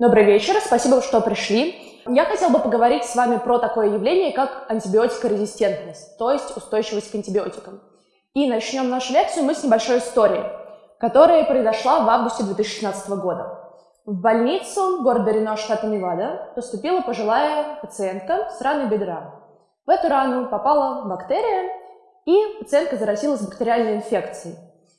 Добрый вечер, спасибо, что пришли. Я хотела бы поговорить с вами про такое явление, как антибиотикорезистентность, то есть устойчивость к антибиотикам. И начнем нашу лекцию мы с небольшой истории, которая произошла в августе 2016 года. В больницу города Рено, штата Невада, поступила пожилая пациентка с раной бедра. В эту рану попала бактерия, и пациентка заразилась бактериальной инфекцией.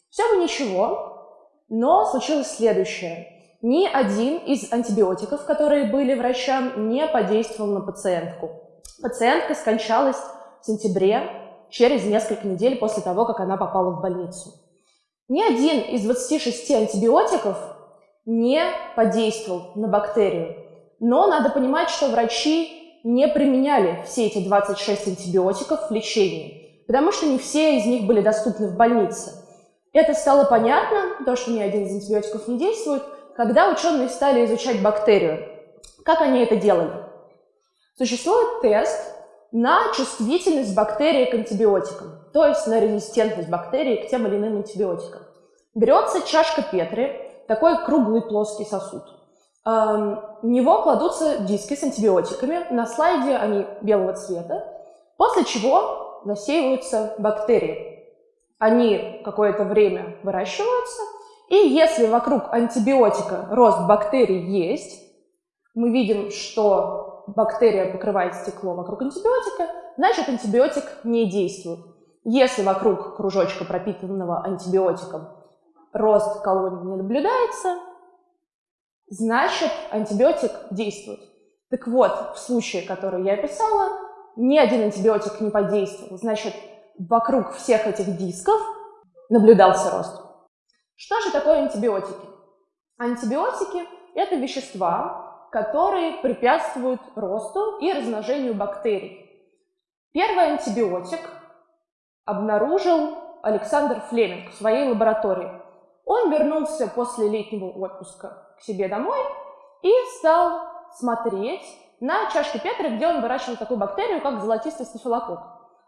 Все бы ничего, но случилось следующее – ни один из антибиотиков, которые были врачам, не подействовал на пациентку. Пациентка скончалась в сентябре, через несколько недель после того, как она попала в больницу. Ни один из 26 антибиотиков не подействовал на бактерию. Но надо понимать, что врачи не применяли все эти 26 антибиотиков в лечении, потому что не все из них были доступны в больнице. Это стало понятно, то, что ни один из антибиотиков не действует, когда ученые стали изучать бактерию. Как они это делали? Существует тест на чувствительность бактерии к антибиотикам, то есть на резистентность бактерии к тем или иным антибиотикам. Берется чашка Петри, такой круглый плоский сосуд. Эм, в него кладутся диски с антибиотиками, на слайде они белого цвета, после чего засеиваются бактерии. Они какое-то время выращиваются, и если вокруг антибиотика рост бактерий есть, мы видим, что бактерия покрывает стекло вокруг антибиотика, значит антибиотик не действует. Если вокруг кружочка, пропитанного антибиотиком, рост колонии не наблюдается, значит антибиотик действует. Так вот, в случае, который я описала, ни один антибиотик не подействовал. Значит, вокруг всех этих дисков наблюдался рост. Что же такое антибиотики? Антибиотики – это вещества, которые препятствуют росту и размножению бактерий. Первый антибиотик обнаружил Александр Флеминг в своей лаборатории. Он вернулся после летнего отпуска к себе домой и стал смотреть на чашке Петри, где он выращивал такую бактерию, как золотистый стафилококк.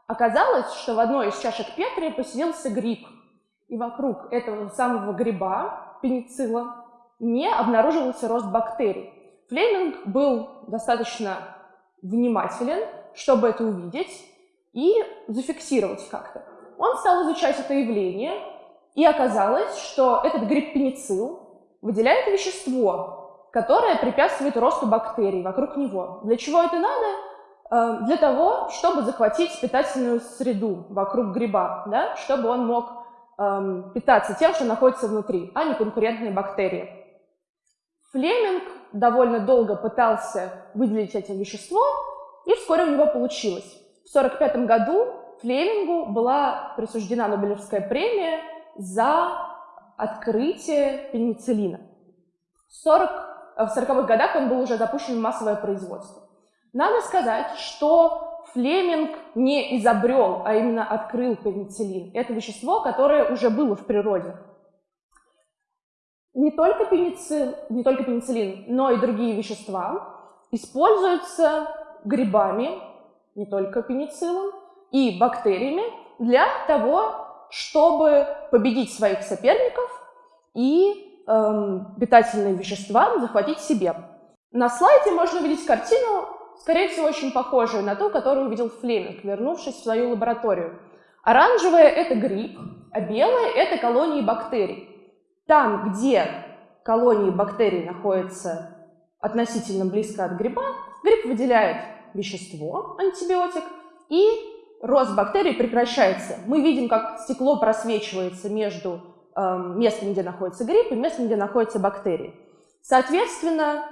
Оказалось, что в одной из чашек Петри поселился гриб – и вокруг этого самого гриба, пеницилла, не обнаруживался рост бактерий. Флеминг был достаточно внимателен, чтобы это увидеть и зафиксировать как-то. Он стал изучать это явление, и оказалось, что этот гриб пеницилл выделяет вещество, которое препятствует росту бактерий вокруг него. Для чего это надо? Э, для того, чтобы захватить питательную среду вокруг гриба, да? чтобы он мог эм, питаться тем, что находится внутри, а не конкурентные бактерии. Флеминг довольно долго пытался выделить это вещество, и вскоре у него получилось. В 1945 году Флемингу была присуждена Нобелевская премия за открытие пенициллина. В 40 в 40-х годах он был уже запущен в массовое производство. Надо сказать, что Флеминг не изобрел, а именно открыл пенициллин. Это вещество, которое уже было в природе. Не только, пеницил, не только пенициллин, но и другие вещества используются грибами, не только пенициллом, и бактериями для того, чтобы победить своих соперников и эм, питательные вещества захватить себе. На слайде можно увидеть картину скорее всего, очень похожую на ту, которую увидел Флеминг, вернувшись в свою лабораторию. Оранжевое – это гриб, а белое – это колонии бактерий. Там, где колонии бактерий находятся относительно близко от гриба, гриб выделяет вещество, антибиотик, и рост бактерий прекращается. Мы видим, как стекло просвечивается между э, местом, где находится гриб, и местом, где находятся бактерии. Соответственно,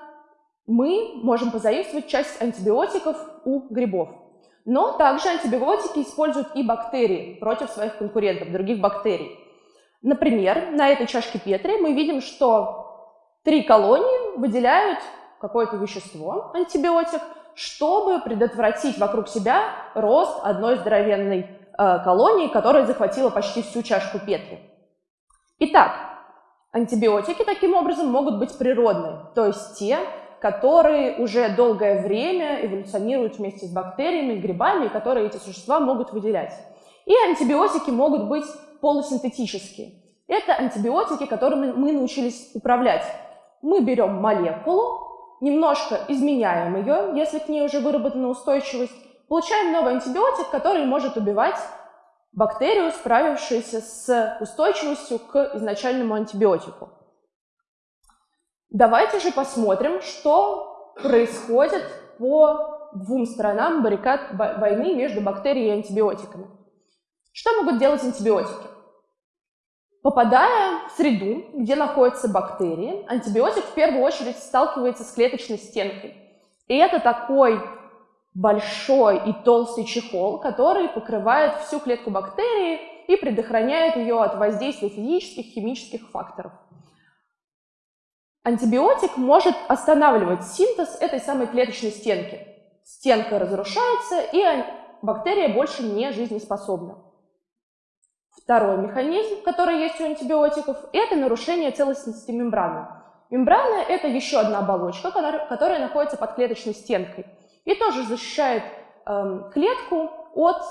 мы можем позаимствовать часть антибиотиков у грибов. Но также антибиотики используют и бактерии против своих конкурентов, других бактерий. Например, на этой чашке Петри мы видим, что три колонии выделяют какое-то вещество, антибиотик, чтобы предотвратить вокруг себя рост одной здоровенной э, колонии, которая захватила почти всю чашку Петри. Итак, антибиотики таким образом могут быть природные, то есть те, которые уже долгое время эволюционируют вместе с бактериями, грибами, которые эти существа могут выделять. И антибиотики могут быть полусинтетические. Это антибиотики, которыми мы научились управлять. Мы берем молекулу немножко изменяем ее, если к ней уже выработана устойчивость, получаем новый антибиотик, который может убивать бактерию, справившуюся с устойчивостью к изначальному антибиотику. Давайте же посмотрим, что происходит по двум сторонам баррикад войны между бактерией и антибиотиками. Что могут делать антибиотики? Попадая в среду, где находятся бактерии, антибиотик в первую очередь сталкивается с клеточной стенкой. И это такой большой и толстый чехол, который покрывает всю клетку бактерии и предохраняет ее от воздействия физических, химических факторов. Антибиотик может останавливать синтез этой самой клеточной стенки. Стенка разрушается, и бактерия больше не жизнеспособна. Второй механизм, который есть у антибиотиков, это нарушение целостности мембраны. Мембрана – это еще одна оболочка, которая находится под клеточной стенкой и тоже защищает э, клетку от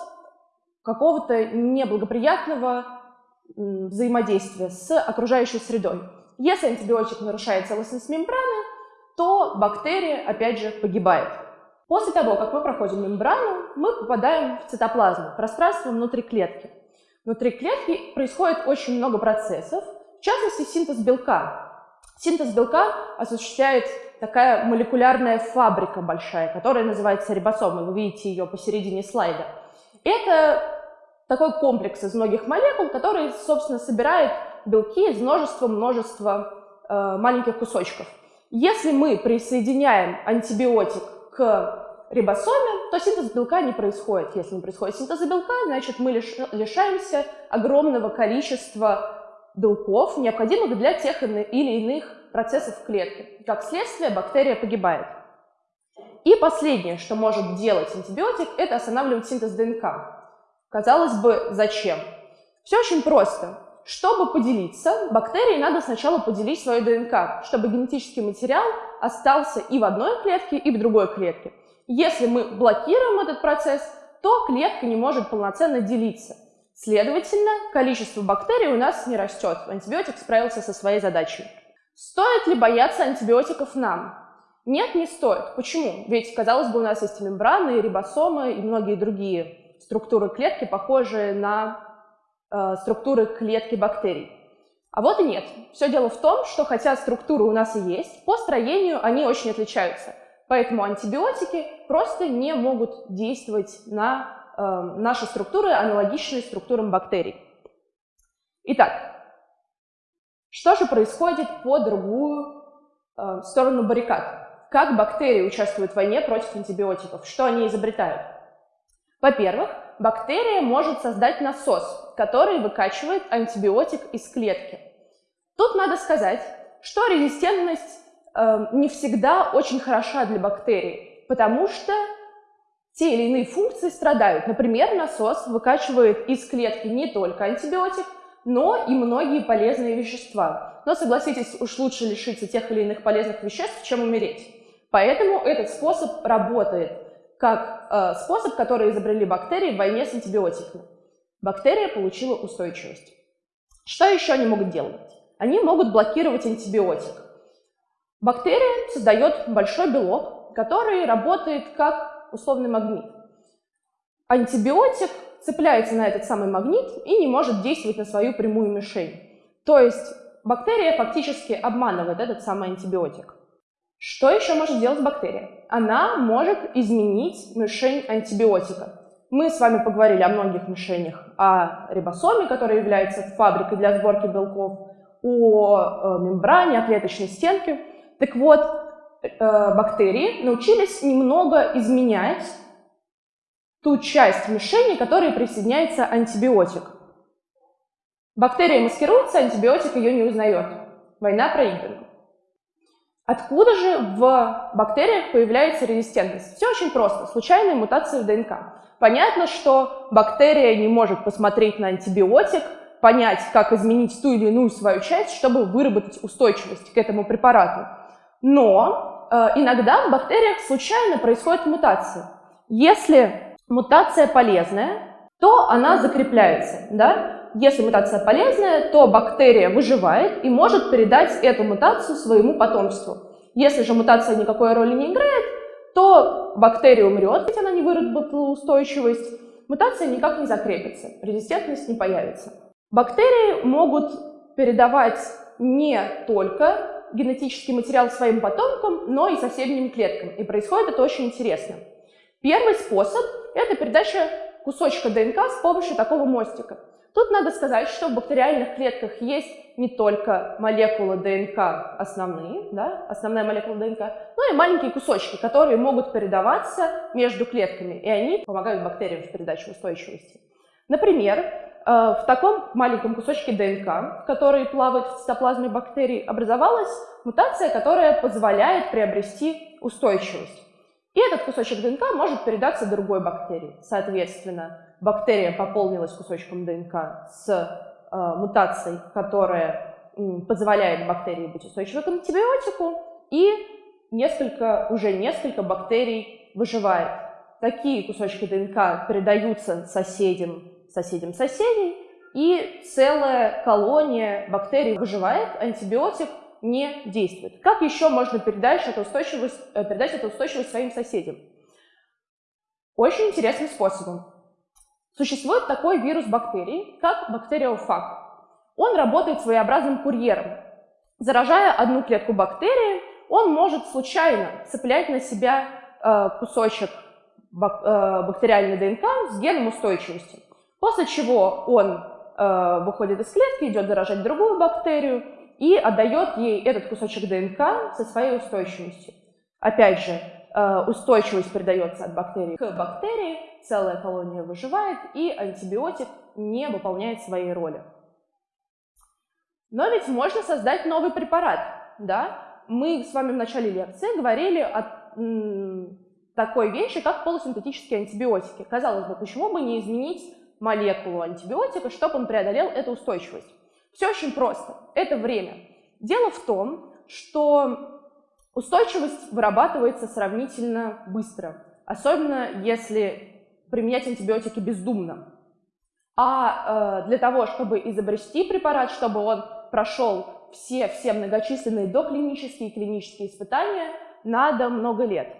какого-то неблагоприятного взаимодействия с окружающей средой. Если антибиотик нарушает целостность мембраны, то бактерия, опять же, погибает. После того, как мы проходим мембрану, мы попадаем в цитоплазму, пространство внутри клетки. Внутри клетки происходит очень много процессов, в частности, синтез белка. Синтез белка осуществляет такая молекулярная фабрика большая, которая называется рибосомы. Вы видите ее посередине слайда. Это такой комплекс из многих молекул, который, собственно, собирает белки из множества-множества э, маленьких кусочков. Если мы присоединяем антибиотик к рибосоме, то синтез белка не происходит. Если не происходит синтез белка, значит мы лиш лишаемся огромного количества белков, необходимых для тех или иных процессов в клетке. Как следствие, бактерия погибает. И последнее, что может делать антибиотик, это останавливать синтез ДНК. Казалось бы, зачем? Все очень просто. Чтобы поделиться, бактерии надо сначала поделить свою ДНК, чтобы генетический материал остался и в одной клетке, и в другой клетке. Если мы блокируем этот процесс, то клетка не может полноценно делиться. Следовательно, количество бактерий у нас не растет. Антибиотик справился со своей задачей. Стоит ли бояться антибиотиков нам? Нет, не стоит. Почему? Ведь, казалось бы, у нас есть мембраны, рибосомы и многие другие структуры клетки, похожие на Э, структуры клетки бактерий. А вот и нет. Все дело в том, что хотя структуры у нас и есть, по строению они очень отличаются. Поэтому антибиотики просто не могут действовать на э, наши структуры, аналогичные структурам бактерий. Итак, что же происходит по другую э, сторону баррикад? Как бактерии участвуют в войне против антибиотиков? Что они изобретают? Во-первых, бактерия может создать насос, который выкачивает антибиотик из клетки. Тут надо сказать, что резистентность э, не всегда очень хороша для бактерий, потому что те или иные функции страдают. Например, насос выкачивает из клетки не только антибиотик, но и многие полезные вещества. Но согласитесь, уж лучше лишиться тех или иных полезных веществ, чем умереть. Поэтому этот способ работает как э, способ, который изобрели бактерии в войне с антибиотиками. Бактерия получила устойчивость. Что еще они могут делать? Они могут блокировать антибиотик. Бактерия создает большой белок, который работает как условный магнит. Антибиотик цепляется на этот самый магнит и не может действовать на свою прямую мишень. То есть бактерия фактически обманывает этот самый антибиотик. Что еще может делать бактерия? Она может изменить мишень антибиотика. Мы с вами поговорили о многих мишенях, о рибосоме, которая является фабрикой для сборки белков, о э, мембране, о клеточной стенке. Так вот, э, бактерии научились немного изменять ту часть мишени, к которой присоединяется антибиотик. Бактерия маскируется, антибиотик ее не узнает. Война проиграна. Откуда же в бактериях появляется резистентность? Все очень просто. Случайные мутации в ДНК. Понятно, что бактерия не может посмотреть на антибиотик, понять, как изменить ту или иную свою часть, чтобы выработать устойчивость к этому препарату. Но э, иногда в бактериях случайно происходит мутация. Если мутация полезная, то она закрепляется. Да? Если мутация полезная, то бактерия выживает и может передать эту мутацию своему потомству. Если же мутация никакой роли не играет, то бактерия умрет, ведь она не выработала устойчивость, мутация никак не закрепится, резистентность не появится. Бактерии могут передавать не только генетический материал своим потомкам, но и соседним клеткам. И происходит это очень интересно. Первый способ – это передача кусочка ДНК с помощью такого мостика. Тут надо сказать, что в бактериальных клетках есть не только молекулы ДНК основные, да, основная молекула ДНК, но и маленькие кусочки, которые могут передаваться между клетками, и они помогают бактериям в передаче устойчивости. Например, э, в таком маленьком кусочке ДНК, который плавает в цитоплазме бактерий, образовалась мутация, которая позволяет приобрести устойчивость. И этот кусочек ДНК может передаться другой бактерии. Соответственно, бактерия пополнилась кусочком ДНК с э, мутацией, которая э, позволяет бактерии быть устойчивой к антибиотику, и несколько, уже несколько бактерий выживает. Такие кусочки ДНК передаются соседям, соседям соседей, и целая колония бактерий выживает, антибиотик не действует. Как еще можно передать эту устойчивость, э, передать эту устойчивость своим соседям? Очень интересным способом. Существует такой вирус бактерий, как бактериофаг. Он работает своеобразным курьером. Заражая одну клетку бактерии, он может случайно цеплять на себя э, кусочек э, бактериальной ДНК с геном устойчивости. После чего он э, выходит из клетки, идет заражать другую бактерию и отдает ей этот кусочек ДНК со своей устойчивостью. Опять же, устойчивость передается от бактерии к бактерии, целая колония выживает, и антибиотик не выполняет своей роли. Но ведь можно создать новый препарат, да? Мы с вами в начале лекции говорили о такой вещи, как полусинтетические антибиотики. Казалось бы, почему бы не изменить молекулу антибиотика, чтобы он преодолел эту устойчивость? Все очень просто. Это время. Дело в том, что устойчивость вырабатывается сравнительно быстро, особенно если применять антибиотики бездумно. А э, для того, чтобы изобрести препарат, чтобы он прошел все, все многочисленные доклинические и клинические испытания, надо много лет.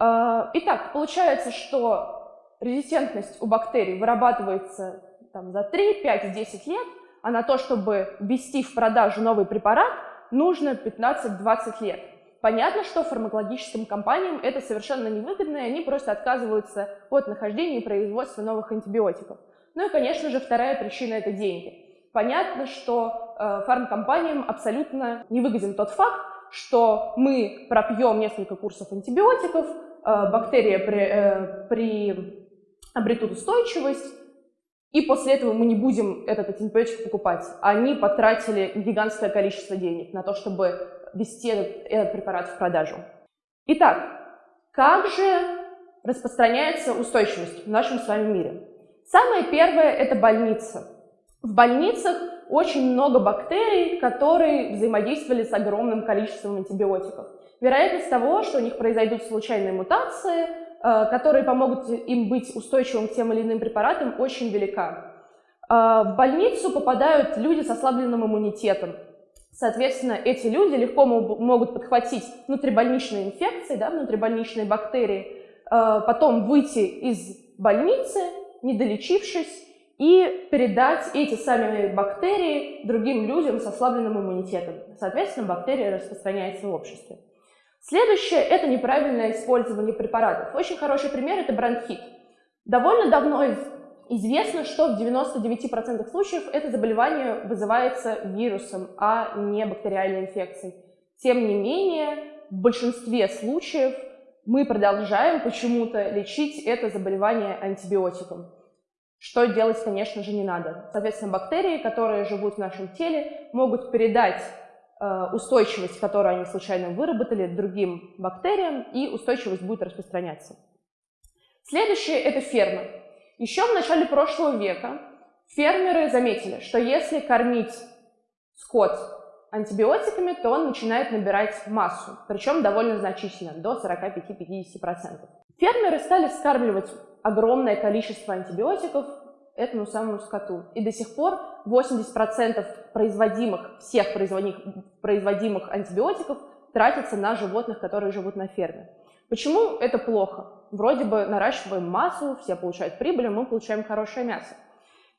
Э, итак, получается, что резистентность у бактерий вырабатывается там, за 3, 5, 10 лет, а на то, чтобы ввести в продажу новый препарат, нужно 15-20 лет. Понятно, что фармакологическим компаниям это совершенно невыгодно, и они просто отказываются от нахождения и производства новых антибиотиков. Ну и, конечно же, вторая причина – это деньги. Понятно, что э, фармкомпаниям абсолютно невыгоден тот факт, что мы пропьем несколько курсов антибиотиков, э, бактерии при, э, при обретут устойчивость, и после этого мы не будем этот антибиотик покупать. Они потратили гигантское количество денег на то, чтобы ввести этот, этот препарат в продажу. Итак, как же распространяется устойчивость в нашем с вами мире? Самое первое – это больница. В больницах очень много бактерий, которые взаимодействовали с огромным количеством антибиотиков. Вероятность того, что у них произойдут случайные мутации, э, которые помогут им быть устойчивым к тем или иным препаратам, очень велика. Э, в больницу попадают люди с ослабленным иммунитетом, Соответственно, эти люди легко могут подхватить внутрибольничные инфекции, да, внутрибольничные бактерии, э, потом выйти из больницы, не долечившись, и передать эти самые бактерии другим людям с ослабленным иммунитетом. Соответственно, бактерия распространяется в обществе. Следующее – это неправильное использование препаратов. Очень хороший пример – это бронхит. Довольно давно Известно, что в 99% случаев это заболевание вызывается вирусом, а не бактериальной инфекцией. Тем не менее, в большинстве случаев мы продолжаем почему-то лечить это заболевание антибиотиком. Что делать, конечно же, не надо. Соответственно, бактерии, которые живут в нашем теле, могут передать э, устойчивость, которую они случайно выработали, другим бактериям, и устойчивость будет распространяться. Следующее – это ферма. Еще в начале прошлого века фермеры заметили, что если кормить скот антибиотиками, то он начинает набирать массу, причем довольно значительно, до 45-50%. Фермеры стали скармливать огромное количество антибиотиков этому самому скоту. И до сих пор 80% производимых, всех производимых, антибиотиков тратится на животных, которые живут на ферме. Почему это плохо? Вроде бы наращиваем массу, все получают прибыль, мы получаем хорошее мясо.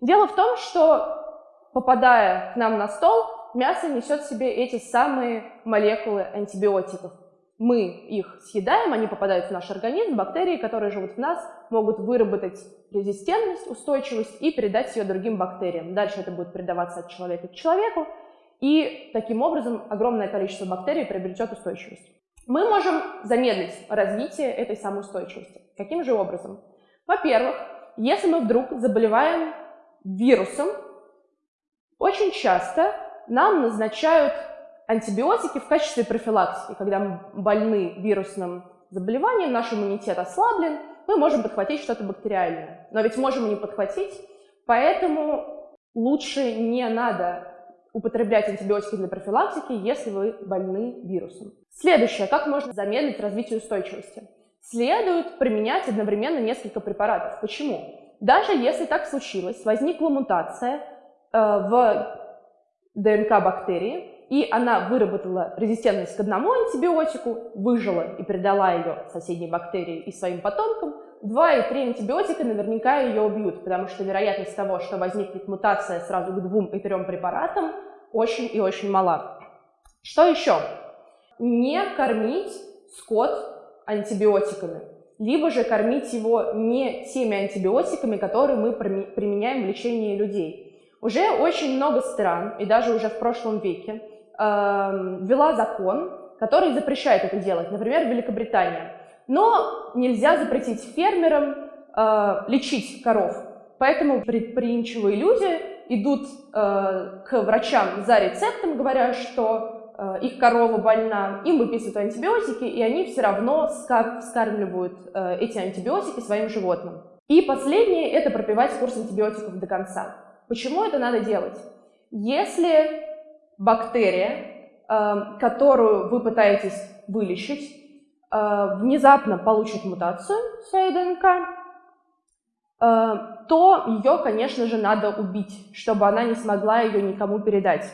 Дело в том, что попадая к нам на стол, мясо несет в себе эти самые молекулы антибиотиков. Мы их съедаем, они попадают в наш организм, бактерии, которые живут в нас, могут выработать резистентность, устойчивость и передать ее другим бактериям. Дальше это будет передаваться от человека к человеку, и таким образом огромное количество бактерий приобретет устойчивость. Мы можем замедлить развитие этой самой устойчивости. Каким же образом? Во-первых, если мы вдруг заболеваем вирусом, очень часто нам назначают антибиотики в качестве профилактики. Когда мы больны вирусным заболеванием, наш иммунитет ослаблен, мы можем подхватить что-то бактериальное. Но ведь можем и не подхватить, поэтому лучше не надо употреблять антибиотики для профилактики, если вы больны вирусом. Следующее. Как можно замедлить развитие устойчивости? Следует применять одновременно несколько препаратов. Почему? Даже если так случилось, возникла мутация э, в ДНК бактерии, и она выработала резистентность к одному антибиотику, выжила и передала ее соседней бактерии и своим потомкам, два и три антибиотика наверняка ее убьют, потому что вероятность того, что возникнет мутация сразу к двум и трем препаратам, очень и очень мала. Что еще? Не кормить скот антибиотиками, либо же кормить его не теми антибиотиками, которые мы применяем в лечении людей. Уже очень много стран, и даже уже в прошлом веке, э, ввела закон, который запрещает это делать, например, Великобритания. Но нельзя запретить фермерам э, лечить коров. Поэтому предприимчивые люди идут э, к врачам за рецептом, говоря, что э, их корова больна, им выписывают антибиотики, и они все равно вскармливают э, эти антибиотики своим животным. И последнее – это пропивать курс антибиотиков до конца. Почему это надо делать? Если бактерия, э, которую вы пытаетесь вылечить, внезапно получит мутацию своей ДНК, э, то ее, конечно же, надо убить, чтобы она не смогла ее никому передать.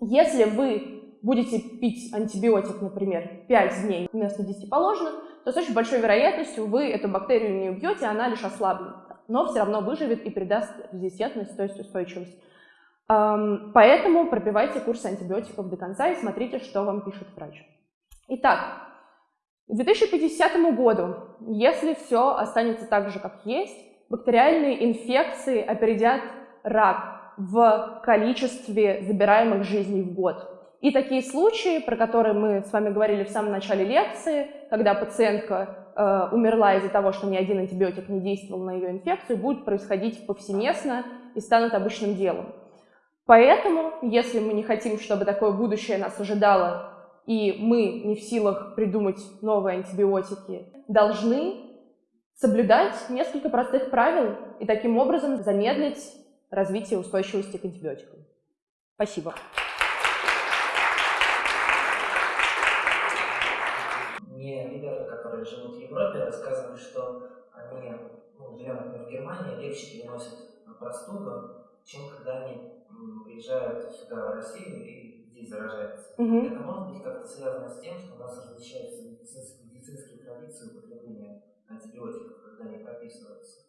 Если вы будете пить антибиотик, например, 5 дней вместо 10 положенных, то с очень большой вероятностью вы эту бактерию не убьете, она лишь ослабнет но все равно выживет и придаст резистентность, то есть устойчивость. Поэтому пропивайте курс антибиотиков до конца и смотрите, что вам пишет врач. Итак, к 2050 году, если все останется так же, как есть, бактериальные инфекции опередят рак в количестве забираемых жизней в год. И такие случаи, про которые мы с вами говорили в самом начале лекции, когда пациентка э, умерла из-за того, что ни один антибиотик не действовал на ее инфекцию, будет происходить повсеместно и станут обычным делом. Поэтому, если мы не хотим, чтобы такое будущее нас ожидало, и мы не в силах придумать новые антибиотики, должны соблюдать несколько простых правил и таким образом замедлить развитие устойчивости к антибиотикам. Спасибо. которые живут в Европе, рассказывают, что они, ну, например, в Германии, легче переносят простуду, чем когда они приезжают сюда, в Россию, и здесь заражаются. Угу. Это может быть как-то связано с тем, что у нас различаются медицинские, медицинские традиции употребления антибиотиков, когда они прописываются.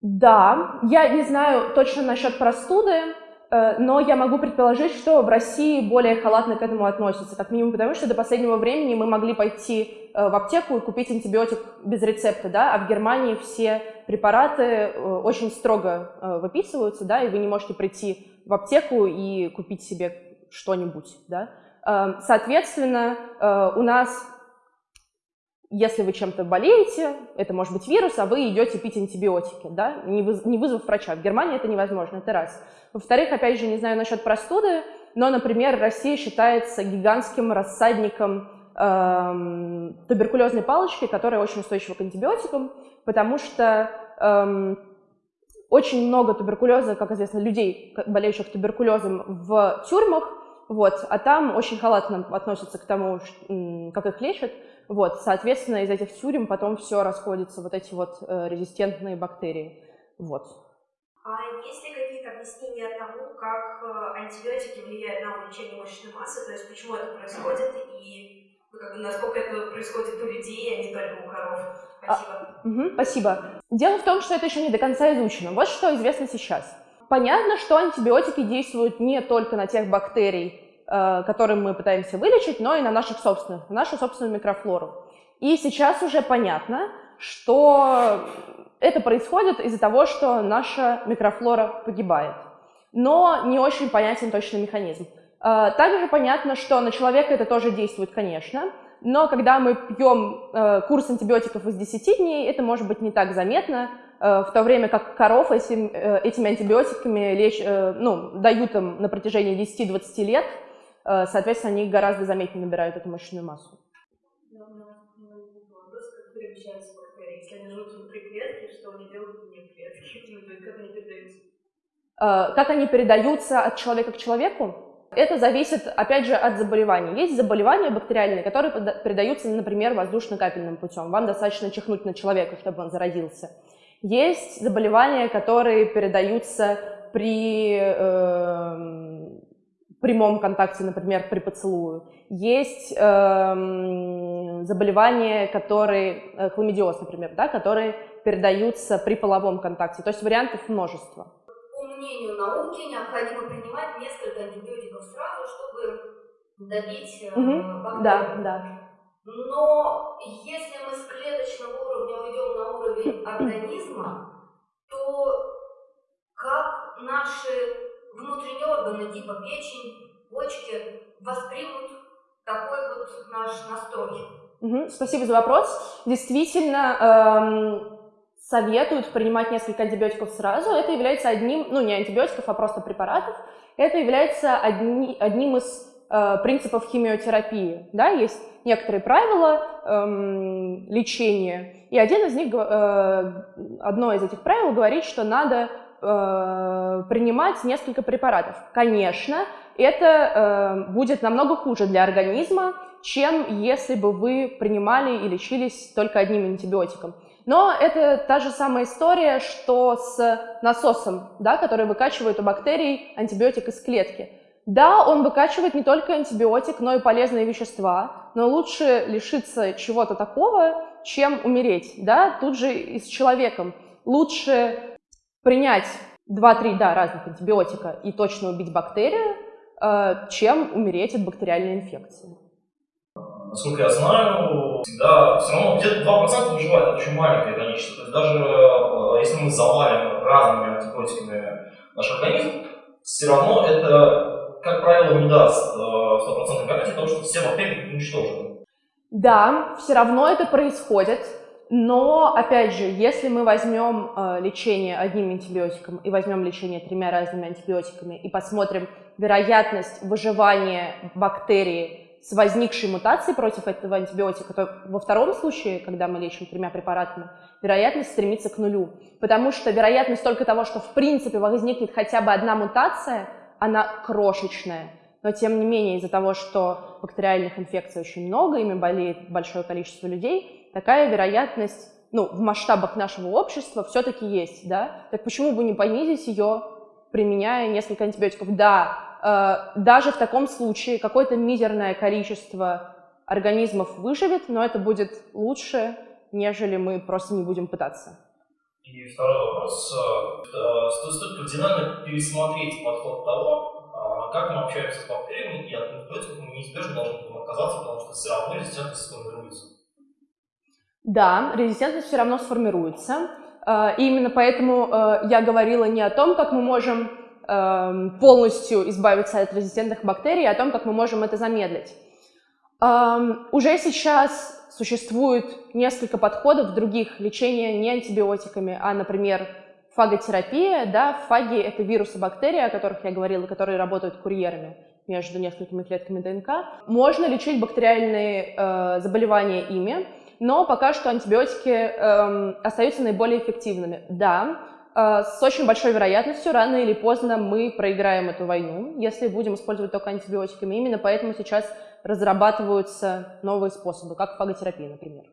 Да, я не знаю точно насчет простуды, Э, но я могу предположить, что в России более халатно к этому относятся, как минимум потому, что до последнего времени мы могли пойти э, в аптеку и купить антибиотик без рецепта, да, а в Германии все препараты э, очень строго выписываются, да, и вы не можете прийти в аптеку и купить себе что-нибудь, да. Соответственно, у нас если вы чем-то болеете, это может быть вирус, а вы идете пить антибиотики, да, не, выз вызвав врача. В Германии это невозможно, это раз. Во-вторых, опять же, не знаю насчет простуды, но, например, Россия считается гигантским рассадником эм, туберкулезной палочки, которая очень устойчива к антибиотикам, потому что эм, очень много туберкулеза, как известно, людей, болеющих туберкулезом в тюрьмах, вот, а там очень халатно относятся к тому, как их лечат, вот, соответственно, из этих тюрем потом все расходится, вот эти вот э, резистентные бактерии. Вот. А есть ли какие-то объяснения тому, как э, антибиотики влияют на увеличение мышечной массы, то есть почему это происходит и насколько это происходит у людей, а не только у коров? Спасибо. А, угу, спасибо. Дело в том, что это еще не до конца изучено. Вот что известно сейчас. Понятно, что антибиотики действуют не только на тех бактерий, э, которые мы пытаемся вылечить, но и на наших собственных, на нашу собственную микрофлору. И сейчас уже понятно, что это происходит из-за того, что наша микрофлора погибает. Но не очень понятен точный механизм. А, также понятно, что на человека это тоже действует, конечно, но когда мы пьем э, курс антибиотиков из 10 дней, это может быть не так заметно, э, в то время как коров этим, э, этими антибиотиками леч, ну, дают им на протяжении 10-20 лет, соответственно, они гораздо заметнее набирают эту мышечную массу. Э, как они передаются от человека к человеку? Это зависит, опять же, от заболеваний. Есть заболевания бактериальные, которые передаются, например, воздушно-капельным путем. Вам достаточно чихнуть на человека, чтобы он заразился. Есть заболевания, которые передаются при э, прямом контакте, например, при поцелую. Есть э, заболевания, которые, э, хламидиоз, например, да, которые передаются при половом контакте. То есть вариантов множество мнению науки, необходимо принимать несколько антибиотиков сразу, чтобы добить угу. бактерию. Да, да. Но если мы с клеточного уровня уйдем на уровень организма, то как наши внутренние органы, типа печень, почки, воспримут такой вот наш настрой? Угу, спасибо за вопрос. Действительно, эм, советуют принимать несколько антибиотиков сразу, это является одним, ну не антибиотиков, а просто препаратов, это является одни, одним из э, принципов химиотерапии. Да? Есть некоторые правила эм, лечения, и один из них, э, одно из этих правил говорит, что надо э, принимать несколько препаратов. Конечно, это э, будет намного хуже для организма, чем если бы вы принимали и лечились только одним антибиотиком. Но это та же самая история, что с насосом, да, который выкачивает у бактерий антибиотик из клетки. Да, он выкачивает не только антибиотик, но и полезные вещества, но лучше лишиться чего-то такого, чем умереть. Да? Тут же и с человеком. Лучше принять 2-3 да, разных антибиотика и точно убить бактерию, э, чем умереть от бактериальной инфекции насколько я знаю, всегда все равно где-то 2% выживает, это очень маленькое количество. То есть даже э, если мы завалим разными антибиотиками наш организм, все равно это, как правило, не даст э, стопроцентной гарантии того, что все бактерии уничтожены. Да, все равно это происходит. Но, опять же, если мы возьмем э, лечение одним антибиотиком и возьмем лечение тремя разными антибиотиками и посмотрим вероятность выживания бактерии с возникшей мутацией против этого антибиотика, то во втором случае, когда мы лечим тремя препаратами, вероятность стремится к нулю. Потому что вероятность только того, что в принципе возникнет хотя бы одна мутация, она крошечная. Но тем не менее, из-за того, что бактериальных инфекций очень много, ими болеет большое количество людей, такая вероятность ну, в масштабах нашего общества все-таки есть, да? Так почему бы не понизить ее, применяя несколько антибиотиков? Да, даже в таком случае какое-то мизерное количество организмов выживет, но это будет лучше, нежели мы просто не будем пытаться. И второй вопрос. Э, стоит кардинально пересмотреть подход того, э, как мы общаемся с бактериями, и от антибиотиков мы неизбежно должны будем отказаться, потому что все равно резистентность сформируется. Да, резистентность все равно сформируется. И именно поэтому я говорила не о том, как мы можем полностью избавиться от резистентных бактерий, о том, как мы можем это замедлить. Эм, уже сейчас существует несколько подходов других лечения не антибиотиками, а, например, фаготерапия. Да? Фаги — это вирусы бактерий, о которых я говорила, которые работают курьерами между несколькими клетками ДНК. Можно лечить бактериальные э, заболевания ими, но пока что антибиотики э, остаются наиболее эффективными. Да, с очень большой вероятностью рано или поздно мы проиграем эту войну, если будем использовать только антибиотиками. Именно поэтому сейчас разрабатываются новые способы, как фаготерапия, например.